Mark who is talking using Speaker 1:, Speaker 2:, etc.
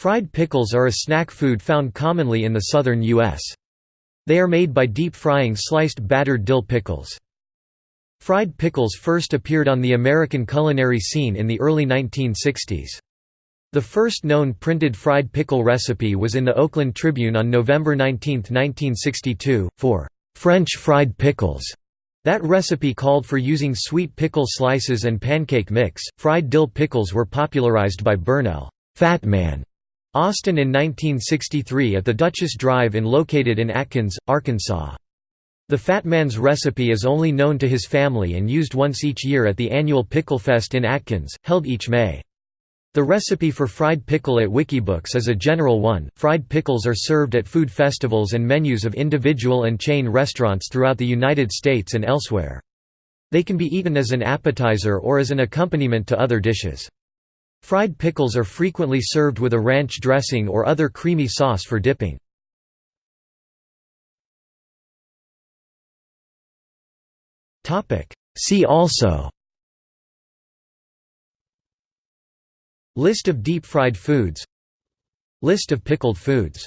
Speaker 1: Fried pickles are a snack food found commonly in the southern U.S. They are made by deep frying sliced battered dill pickles. Fried pickles first appeared on the American culinary scene in the early 1960s. The first known printed fried pickle recipe was in the Oakland Tribune on November 19, 1962, for French fried pickles. That recipe called for using sweet pickle slices and pancake mix. Fried dill pickles were popularized by Bernell Fat Man Austin in 1963 at the Duchess Drive-In located in Atkins, Arkansas. The Fat Man's recipe is only known to his family and used once each year at the annual Pickle Fest in Atkins, held each May. The recipe for fried pickle at Wikibooks is a general one. Fried pickles are served at food festivals and menus of individual and chain restaurants throughout the United States and elsewhere. They can be eaten as an appetizer or as an accompaniment to other dishes. Fried pickles are frequently served with a ranch dressing or other creamy sauce for dipping. See also List of deep-fried foods List of pickled foods